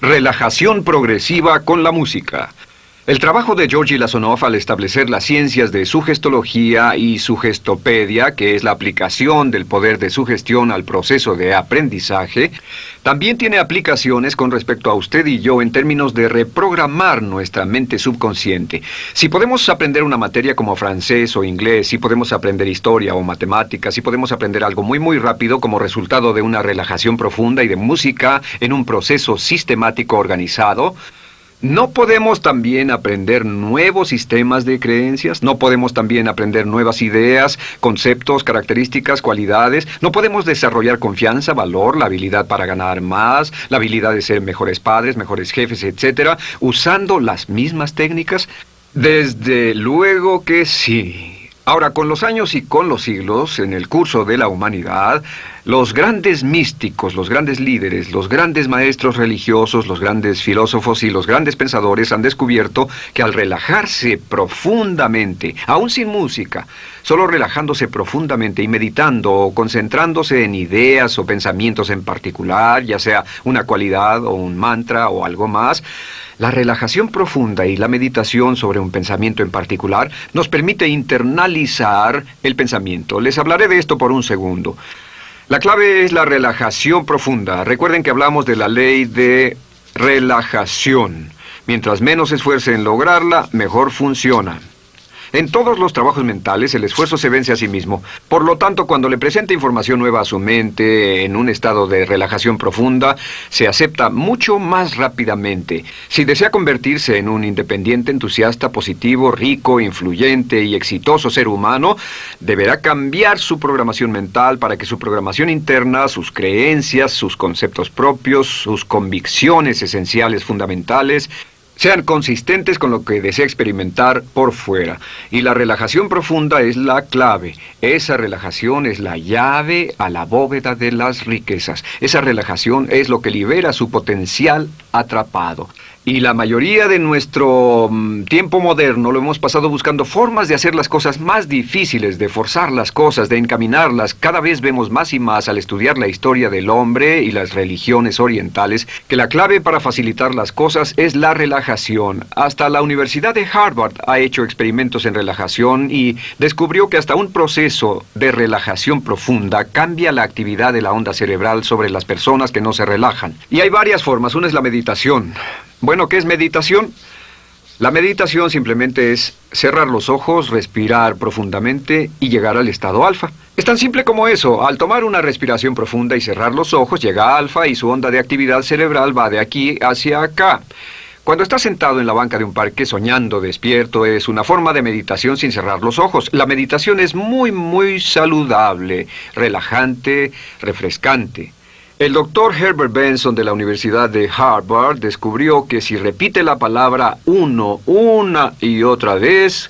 Relajación progresiva con la música. El trabajo de Georgi Lasonov al establecer las ciencias de sugestología y sugestopedia, que es la aplicación del poder de sugestión al proceso de aprendizaje, también tiene aplicaciones con respecto a usted y yo en términos de reprogramar nuestra mente subconsciente. Si podemos aprender una materia como francés o inglés, si podemos aprender historia o matemáticas, si podemos aprender algo muy muy rápido como resultado de una relajación profunda y de música en un proceso sistemático organizado, ¿No podemos también aprender nuevos sistemas de creencias? ¿No podemos también aprender nuevas ideas, conceptos, características, cualidades? ¿No podemos desarrollar confianza, valor, la habilidad para ganar más, la habilidad de ser mejores padres, mejores jefes, etcétera, usando las mismas técnicas? Desde luego que sí. Ahora, con los años y con los siglos, en el curso de la humanidad, los grandes místicos, los grandes líderes, los grandes maestros religiosos, los grandes filósofos y los grandes pensadores han descubierto que al relajarse profundamente, aún sin música, solo relajándose profundamente y meditando o concentrándose en ideas o pensamientos en particular, ya sea una cualidad o un mantra o algo más, la relajación profunda y la meditación sobre un pensamiento en particular nos permite internalizar el pensamiento. Les hablaré de esto por un segundo. La clave es la relajación profunda. Recuerden que hablamos de la ley de relajación. Mientras menos esfuerce en lograrla, mejor funciona. En todos los trabajos mentales el esfuerzo se vence a sí mismo. Por lo tanto, cuando le presenta información nueva a su mente en un estado de relajación profunda, se acepta mucho más rápidamente. Si desea convertirse en un independiente, entusiasta, positivo, rico, influyente y exitoso ser humano, deberá cambiar su programación mental para que su programación interna, sus creencias, sus conceptos propios, sus convicciones esenciales fundamentales, sean consistentes con lo que desea experimentar por fuera. Y la relajación profunda es la clave. Esa relajación es la llave a la bóveda de las riquezas. Esa relajación es lo que libera su potencial atrapado. Y la mayoría de nuestro mm, tiempo moderno lo hemos pasado buscando formas de hacer las cosas más difíciles, de forzar las cosas, de encaminarlas. Cada vez vemos más y más al estudiar la historia del hombre y las religiones orientales que la clave para facilitar las cosas es la relajación. Hasta la Universidad de Harvard ha hecho experimentos en relajación y descubrió que hasta un proceso de relajación profunda cambia la actividad de la onda cerebral sobre las personas que no se relajan. Y hay varias formas. Una es la meditación. Bueno, ¿qué es meditación? La meditación simplemente es cerrar los ojos, respirar profundamente y llegar al estado alfa. Es tan simple como eso. Al tomar una respiración profunda y cerrar los ojos, llega alfa y su onda de actividad cerebral va de aquí hacia acá. Cuando está sentado en la banca de un parque soñando despierto es una forma de meditación sin cerrar los ojos. La meditación es muy, muy saludable, relajante, refrescante. El doctor Herbert Benson de la Universidad de Harvard descubrió que si repite la palabra uno una y otra vez,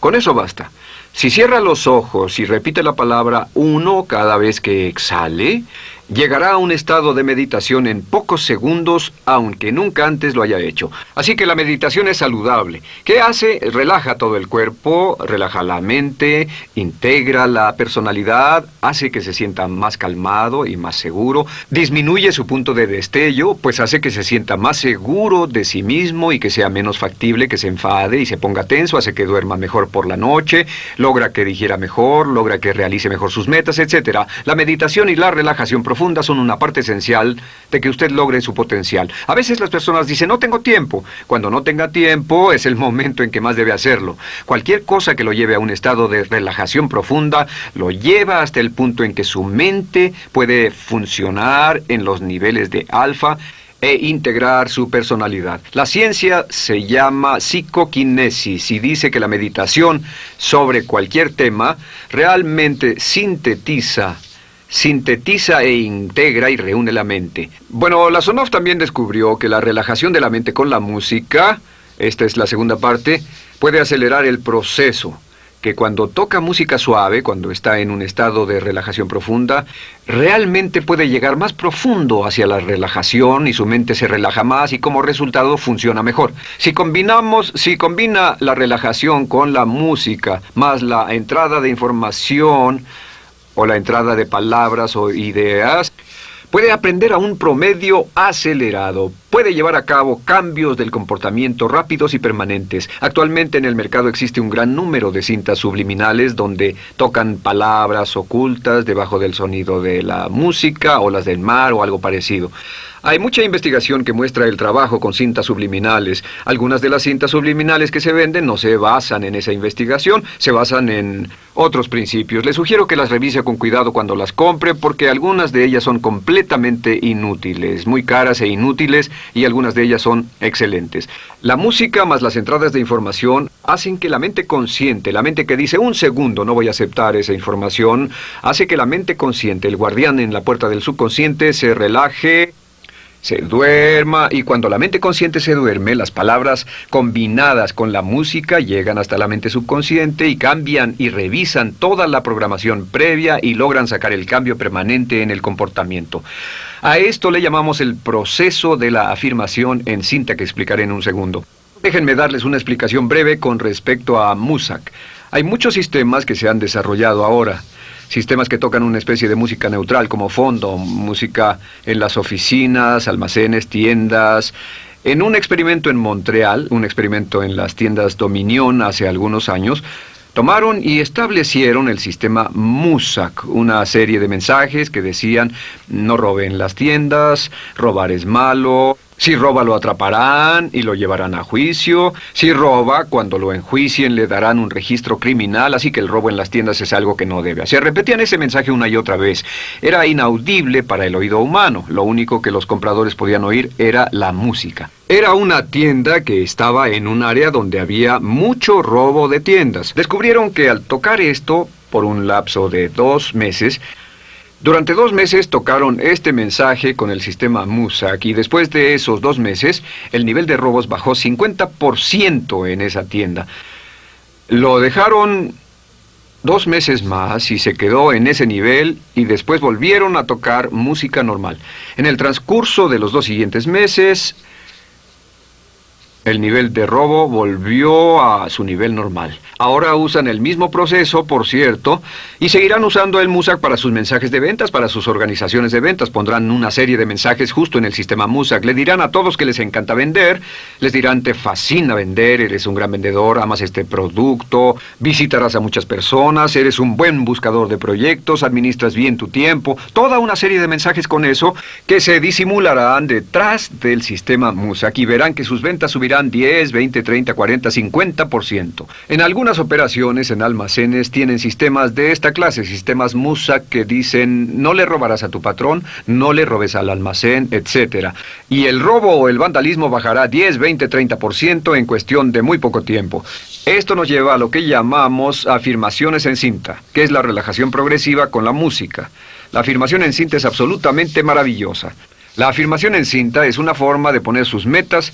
con eso basta. Si cierra los ojos y repite la palabra uno cada vez que exhale, llegará a un estado de meditación en pocos segundos, aunque nunca antes lo haya hecho. Así que la meditación es saludable. ¿Qué hace? Relaja todo el cuerpo, relaja la mente, integra la personalidad, hace que se sienta más calmado y más seguro, disminuye su punto de destello, pues hace que se sienta más seguro de sí mismo y que sea menos factible que se enfade y se ponga tenso, hace que duerma mejor por la noche, logra que digiera mejor, logra que realice mejor sus metas, etc. La meditación y la relajación son una parte esencial de que usted logre su potencial. A veces las personas dicen, no tengo tiempo. Cuando no tenga tiempo es el momento en que más debe hacerlo. Cualquier cosa que lo lleve a un estado de relajación profunda lo lleva hasta el punto en que su mente puede funcionar en los niveles de alfa e integrar su personalidad. La ciencia se llama psicoquinesis y dice que la meditación sobre cualquier tema realmente sintetiza sintetiza e integra y reúne la mente. Bueno, Lasonov también descubrió que la relajación de la mente con la música, esta es la segunda parte, puede acelerar el proceso que cuando toca música suave, cuando está en un estado de relajación profunda, realmente puede llegar más profundo hacia la relajación y su mente se relaja más y como resultado funciona mejor. Si combinamos, si combina la relajación con la música más la entrada de información o la entrada de palabras o ideas, Puede aprender a un promedio acelerado. Puede llevar a cabo cambios del comportamiento rápidos y permanentes. Actualmente en el mercado existe un gran número de cintas subliminales donde tocan palabras ocultas debajo del sonido de la música o las del mar o algo parecido. Hay mucha investigación que muestra el trabajo con cintas subliminales. Algunas de las cintas subliminales que se venden no se basan en esa investigación, se basan en otros principios. Le sugiero que las revise con cuidado cuando las compre porque algunas de ellas son completamente inútiles, muy caras e inútiles y algunas de ellas son excelentes. La música más las entradas de información hacen que la mente consciente, la mente que dice un segundo no voy a aceptar esa información, hace que la mente consciente, el guardián en la puerta del subconsciente, se relaje se duerma y cuando la mente consciente se duerme, las palabras combinadas con la música llegan hasta la mente subconsciente y cambian y revisan toda la programación previa y logran sacar el cambio permanente en el comportamiento. A esto le llamamos el proceso de la afirmación en cinta que explicaré en un segundo. Déjenme darles una explicación breve con respecto a MUSAC. Hay muchos sistemas que se han desarrollado ahora sistemas que tocan una especie de música neutral como fondo, música en las oficinas, almacenes, tiendas. En un experimento en Montreal, un experimento en las tiendas Dominion hace algunos años, tomaron y establecieron el sistema MUSAC, una serie de mensajes que decían no roben las tiendas, robar es malo, si roba lo atraparán y lo llevarán a juicio. Si roba, cuando lo enjuicien le darán un registro criminal, así que el robo en las tiendas es algo que no debe hacer. Repetían ese mensaje una y otra vez. Era inaudible para el oído humano. Lo único que los compradores podían oír era la música. Era una tienda que estaba en un área donde había mucho robo de tiendas. Descubrieron que al tocar esto, por un lapso de dos meses, durante dos meses tocaron este mensaje con el sistema MUSAC y después de esos dos meses el nivel de robos bajó 50% en esa tienda. Lo dejaron dos meses más y se quedó en ese nivel y después volvieron a tocar música normal. En el transcurso de los dos siguientes meses, el nivel de robo volvió a su nivel normal. Ahora usan el mismo proceso, por cierto, y seguirán usando el MUSAC para sus mensajes de ventas, para sus organizaciones de ventas. Pondrán una serie de mensajes justo en el sistema MUSAC. Le dirán a todos que les encanta vender, les dirán te fascina vender, eres un gran vendedor, amas este producto, visitarás a muchas personas, eres un buen buscador de proyectos, administras bien tu tiempo, toda una serie de mensajes con eso que se disimularán detrás del sistema MUSAC y verán que sus ventas subirán 10, 20, 30, 40, 50%. En algunas operaciones en almacenes tienen sistemas de esta clase, sistemas MUSA que dicen no le robarás a tu patrón, no le robes al almacén, etc. Y el robo o el vandalismo bajará 10, 20, 30% en cuestión de muy poco tiempo. Esto nos lleva a lo que llamamos afirmaciones en cinta, que es la relajación progresiva con la música. La afirmación en cinta es absolutamente maravillosa. La afirmación en cinta es una forma de poner sus metas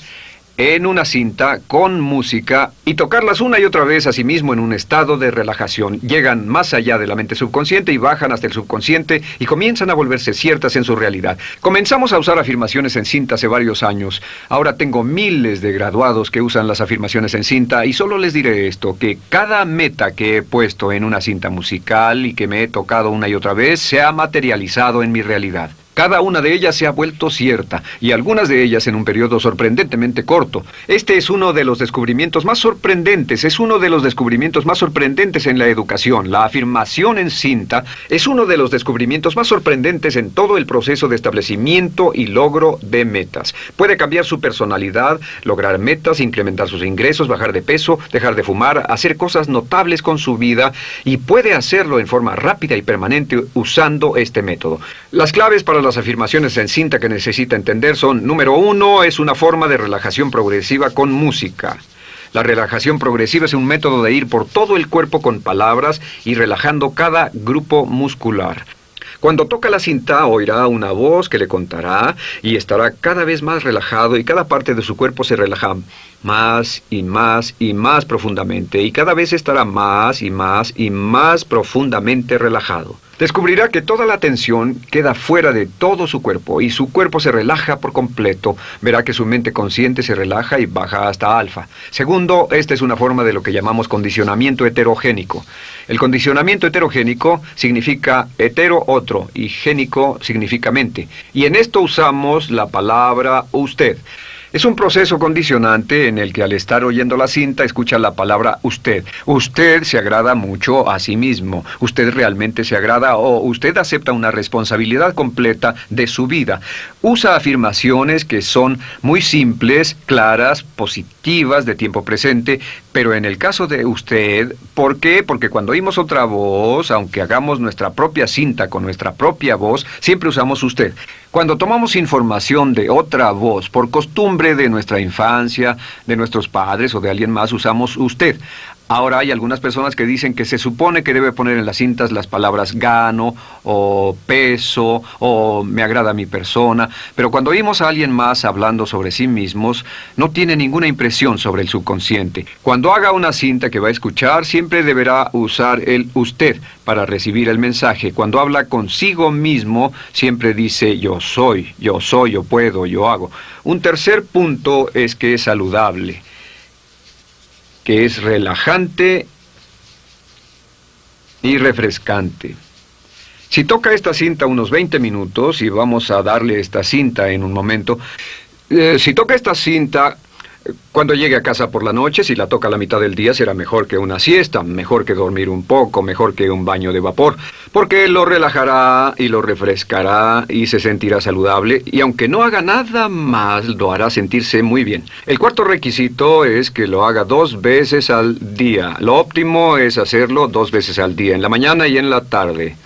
en una cinta con música y tocarlas una y otra vez a sí mismo en un estado de relajación. Llegan más allá de la mente subconsciente y bajan hasta el subconsciente y comienzan a volverse ciertas en su realidad. Comenzamos a usar afirmaciones en cinta hace varios años. Ahora tengo miles de graduados que usan las afirmaciones en cinta y solo les diré esto, que cada meta que he puesto en una cinta musical y que me he tocado una y otra vez se ha materializado en mi realidad. Cada una de ellas se ha vuelto cierta, y algunas de ellas en un periodo sorprendentemente corto. Este es uno de los descubrimientos más sorprendentes, es uno de los descubrimientos más sorprendentes en la educación. La afirmación en cinta es uno de los descubrimientos más sorprendentes en todo el proceso de establecimiento y logro de metas. Puede cambiar su personalidad, lograr metas, incrementar sus ingresos, bajar de peso, dejar de fumar, hacer cosas notables con su vida, y puede hacerlo en forma rápida y permanente usando este método. Las claves para las afirmaciones en cinta que necesita entender son, número uno, es una forma de relajación progresiva con música. La relajación progresiva es un método de ir por todo el cuerpo con palabras y relajando cada grupo muscular. Cuando toca la cinta oirá una voz que le contará y estará cada vez más relajado y cada parte de su cuerpo se relaja más y más y más profundamente y cada vez estará más y más y más profundamente relajado. Descubrirá que toda la atención queda fuera de todo su cuerpo y su cuerpo se relaja por completo. Verá que su mente consciente se relaja y baja hasta alfa. Segundo, esta es una forma de lo que llamamos condicionamiento heterogénico. El condicionamiento heterogénico significa hetero otro y génico significa mente. Y en esto usamos la palabra usted. Es un proceso condicionante en el que al estar oyendo la cinta escucha la palabra usted. Usted se agrada mucho a sí mismo. Usted realmente se agrada o usted acepta una responsabilidad completa de su vida. Usa afirmaciones que son muy simples, claras, positivas, de tiempo presente, pero en el caso de usted, ¿por qué? Porque cuando oímos otra voz, aunque hagamos nuestra propia cinta con nuestra propia voz, siempre usamos usted. Cuando tomamos información de otra voz, por costumbre de nuestra infancia, de nuestros padres o de alguien más, usamos usted. Ahora hay algunas personas que dicen que se supone que debe poner en las cintas las palabras gano o peso o me agrada mi persona, pero cuando oímos a alguien más hablando sobre sí mismos, no tiene ninguna impresión sobre el subconsciente. Cuando haga una cinta que va a escuchar, siempre deberá usar el usted para recibir el mensaje. Cuando habla consigo mismo, siempre dice yo soy, yo soy, yo puedo, yo hago. Un tercer punto es que es saludable que es relajante y refrescante. Si toca esta cinta unos 20 minutos, y vamos a darle esta cinta en un momento, eh, si toca esta cinta cuando llegue a casa por la noche, si la toca a la mitad del día, será mejor que una siesta, mejor que dormir un poco, mejor que un baño de vapor, porque lo relajará y lo refrescará y se sentirá saludable, y aunque no haga nada más, lo hará sentirse muy bien. El cuarto requisito es que lo haga dos veces al día. Lo óptimo es hacerlo dos veces al día, en la mañana y en la tarde.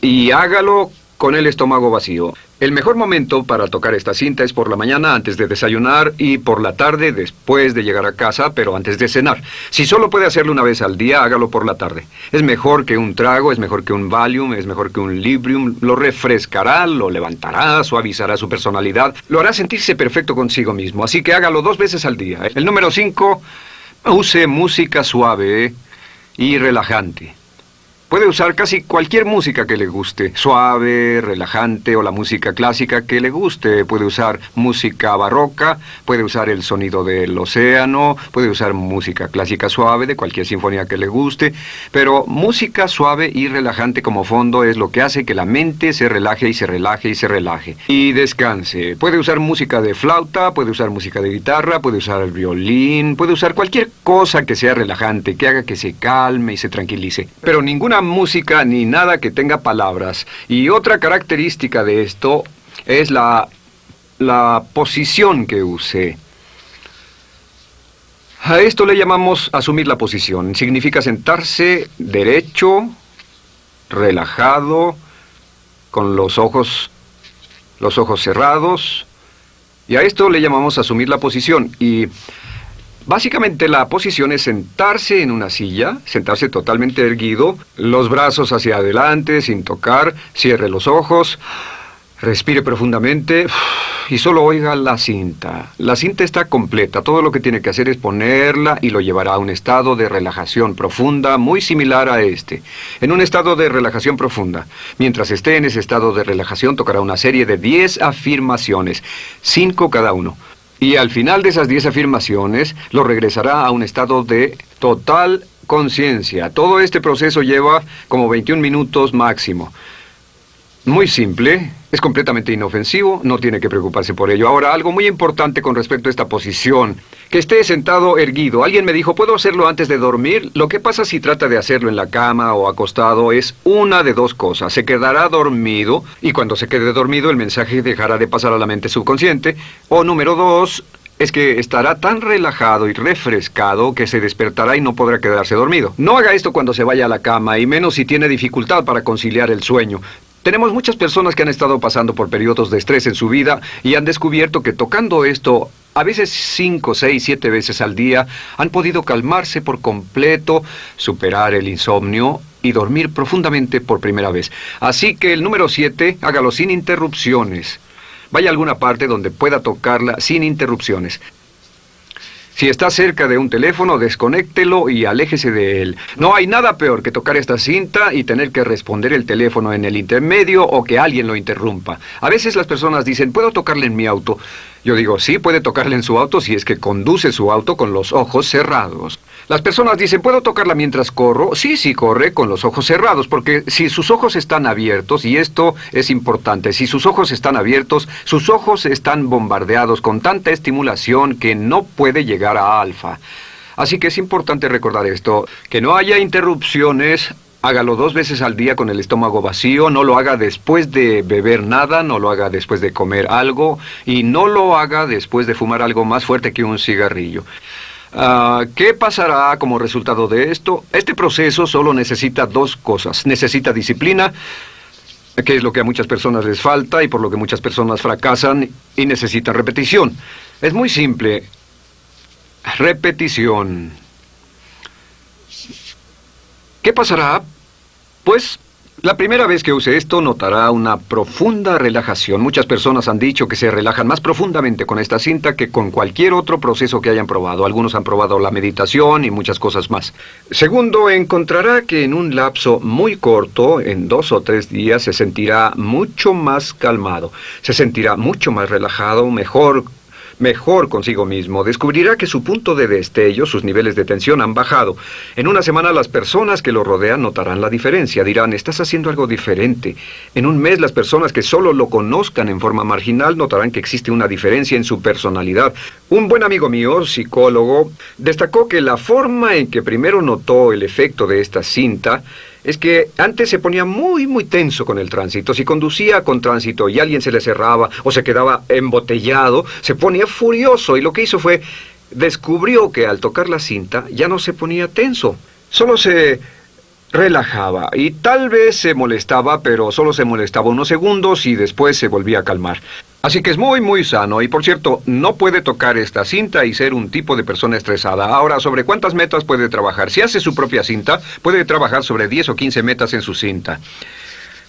Y hágalo con el estómago vacío. El mejor momento para tocar esta cinta es por la mañana antes de desayunar y por la tarde después de llegar a casa, pero antes de cenar. Si solo puede hacerlo una vez al día, hágalo por la tarde. Es mejor que un trago, es mejor que un Valium, es mejor que un Librium. Lo refrescará, lo levantará, suavizará su personalidad, lo hará sentirse perfecto consigo mismo. Así que hágalo dos veces al día. El número cinco, use música suave y relajante. Puede usar casi cualquier música que le guste, suave, relajante o la música clásica que le guste. Puede usar música barroca, puede usar el sonido del océano, puede usar música clásica suave de cualquier sinfonía que le guste, pero música suave y relajante como fondo es lo que hace que la mente se relaje y se relaje y se relaje. Y descanse. Puede usar música de flauta, puede usar música de guitarra, puede usar el violín, puede usar cualquier cosa que sea relajante, que haga que se calme y se tranquilice. Pero ninguna música ni nada que tenga palabras. Y otra característica de esto es la, la posición que use. A esto le llamamos asumir la posición. Significa sentarse derecho, relajado, con los ojos, los ojos cerrados. Y a esto le llamamos asumir la posición. Y Básicamente la posición es sentarse en una silla, sentarse totalmente erguido, los brazos hacia adelante sin tocar, cierre los ojos, respire profundamente y solo oiga la cinta. La cinta está completa, todo lo que tiene que hacer es ponerla y lo llevará a un estado de relajación profunda muy similar a este. En un estado de relajación profunda. Mientras esté en ese estado de relajación tocará una serie de 10 afirmaciones, 5 cada uno. Y al final de esas 10 afirmaciones lo regresará a un estado de total conciencia. Todo este proceso lleva como 21 minutos máximo. Muy simple, es completamente inofensivo, no tiene que preocuparse por ello. Ahora, algo muy importante con respecto a esta posición, que esté sentado erguido. Alguien me dijo, ¿puedo hacerlo antes de dormir? Lo que pasa si trata de hacerlo en la cama o acostado es una de dos cosas. Se quedará dormido y cuando se quede dormido el mensaje dejará de pasar a la mente subconsciente. O número dos, es que estará tan relajado y refrescado que se despertará y no podrá quedarse dormido. No haga esto cuando se vaya a la cama, y menos si tiene dificultad para conciliar el sueño. Tenemos muchas personas que han estado pasando por periodos de estrés en su vida y han descubierto que tocando esto, a veces cinco, seis, siete veces al día, han podido calmarse por completo, superar el insomnio y dormir profundamente por primera vez. Así que el número siete, hágalo sin interrupciones. Vaya a alguna parte donde pueda tocarla sin interrupciones. Si está cerca de un teléfono, desconéctelo y aléjese de él. No hay nada peor que tocar esta cinta y tener que responder el teléfono en el intermedio o que alguien lo interrumpa. A veces las personas dicen, ¿puedo tocarle en mi auto? Yo digo, sí, puede tocarle en su auto si es que conduce su auto con los ojos cerrados. Las personas dicen, ¿puedo tocarla mientras corro? Sí, sí, corre con los ojos cerrados, porque si sus ojos están abiertos, y esto es importante, si sus ojos están abiertos, sus ojos están bombardeados con tanta estimulación que no puede llegar a alfa. Así que es importante recordar esto, que no haya interrupciones Hágalo dos veces al día con el estómago vacío, no lo haga después de beber nada, no lo haga después de comer algo y no lo haga después de fumar algo más fuerte que un cigarrillo. Ah, ¿Qué pasará como resultado de esto? Este proceso solo necesita dos cosas. Necesita disciplina, que es lo que a muchas personas les falta y por lo que muchas personas fracasan, y necesita repetición. Es muy simple. Repetición. ¿Qué pasará? Pues la primera vez que use esto notará una profunda relajación. Muchas personas han dicho que se relajan más profundamente con esta cinta que con cualquier otro proceso que hayan probado. Algunos han probado la meditación y muchas cosas más. Segundo, encontrará que en un lapso muy corto, en dos o tres días, se sentirá mucho más calmado. Se sentirá mucho más relajado, mejor mejor consigo mismo, descubrirá que su punto de destello, sus niveles de tensión han bajado. En una semana las personas que lo rodean notarán la diferencia, dirán, estás haciendo algo diferente. En un mes las personas que solo lo conozcan en forma marginal notarán que existe una diferencia en su personalidad. Un buen amigo mío, psicólogo, destacó que la forma en que primero notó el efecto de esta cinta es que antes se ponía muy, muy tenso con el tránsito. Si conducía con tránsito y alguien se le cerraba o se quedaba embotellado, se ponía furioso y lo que hizo fue descubrió que al tocar la cinta ya no se ponía tenso, solo se relajaba y tal vez se molestaba, pero solo se molestaba unos segundos y después se volvía a calmar. Así que es muy, muy sano. Y por cierto, no puede tocar esta cinta y ser un tipo de persona estresada. Ahora, ¿sobre cuántas metas puede trabajar? Si hace su propia cinta, puede trabajar sobre 10 o 15 metas en su cinta.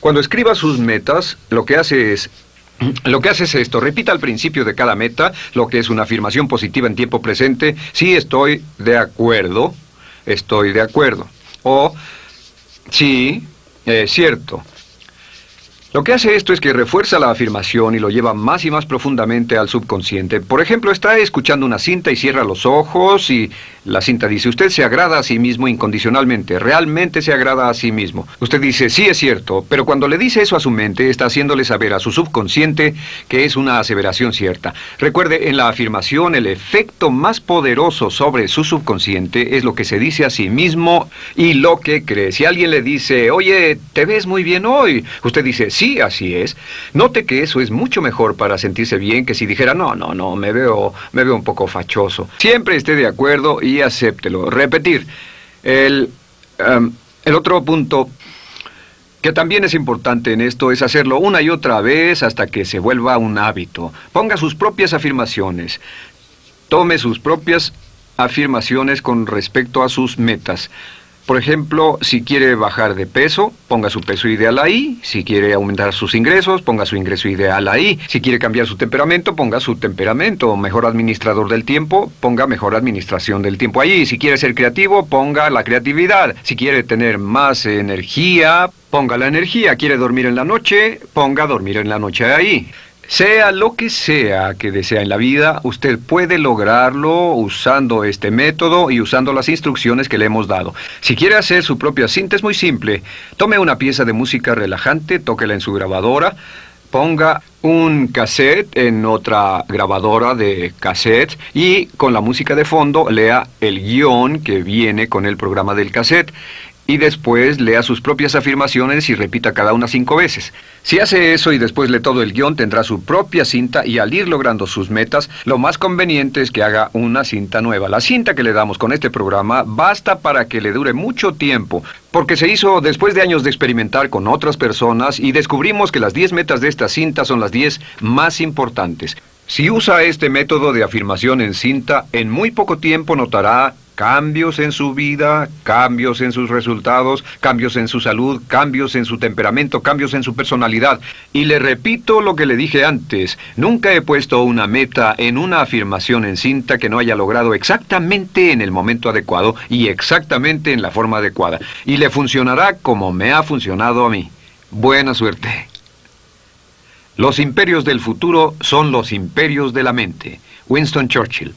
Cuando escriba sus metas, lo que hace es lo que hace es esto, repita al principio de cada meta lo que es una afirmación positiva en tiempo presente, sí estoy de acuerdo, estoy de acuerdo. O sí, es cierto, lo que hace esto es que refuerza la afirmación y lo lleva más y más profundamente al subconsciente. Por ejemplo, está escuchando una cinta y cierra los ojos y la cinta dice, usted se agrada a sí mismo incondicionalmente, realmente se agrada a sí mismo. Usted dice, sí es cierto, pero cuando le dice eso a su mente, está haciéndole saber a su subconsciente que es una aseveración cierta. Recuerde, en la afirmación, el efecto más poderoso sobre su subconsciente es lo que se dice a sí mismo y lo que cree. Si alguien le dice, oye, te ves muy bien hoy, usted dice, Sí, así es. Note que eso es mucho mejor para sentirse bien que si dijera, no, no, no, me veo, me veo un poco fachoso. Siempre esté de acuerdo y acéptelo. Repetir. El, em, el otro punto que también es importante en esto es hacerlo una y otra vez hasta que se vuelva un hábito. Ponga sus propias afirmaciones. Tome sus propias afirmaciones con respecto a sus metas. Por ejemplo, si quiere bajar de peso, ponga su peso ideal ahí. Si quiere aumentar sus ingresos, ponga su ingreso ideal ahí. Si quiere cambiar su temperamento, ponga su temperamento. Mejor administrador del tiempo, ponga mejor administración del tiempo ahí. Si quiere ser creativo, ponga la creatividad. Si quiere tener más energía, ponga la energía. Quiere dormir en la noche, ponga dormir en la noche ahí. Sea lo que sea que desea en la vida, usted puede lograrlo usando este método y usando las instrucciones que le hemos dado. Si quiere hacer su propia cinta es muy simple. Tome una pieza de música relajante, tóquela en su grabadora, ponga un cassette en otra grabadora de cassette y con la música de fondo lea el guion que viene con el programa del cassette y después lea sus propias afirmaciones y repita cada una cinco veces. Si hace eso y después lee todo el guion, tendrá su propia cinta y al ir logrando sus metas, lo más conveniente es que haga una cinta nueva. La cinta que le damos con este programa basta para que le dure mucho tiempo, porque se hizo después de años de experimentar con otras personas y descubrimos que las 10 metas de esta cinta son las 10 más importantes. Si usa este método de afirmación en cinta, en muy poco tiempo notará Cambios en su vida, cambios en sus resultados, cambios en su salud, cambios en su temperamento, cambios en su personalidad. Y le repito lo que le dije antes, nunca he puesto una meta en una afirmación en cinta que no haya logrado exactamente en el momento adecuado y exactamente en la forma adecuada. Y le funcionará como me ha funcionado a mí. Buena suerte. Los imperios del futuro son los imperios de la mente. Winston Churchill.